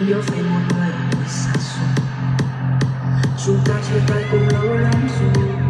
nhớ về một ngày xa xôi chúng ta chia tay cũng lâu lắm rồi.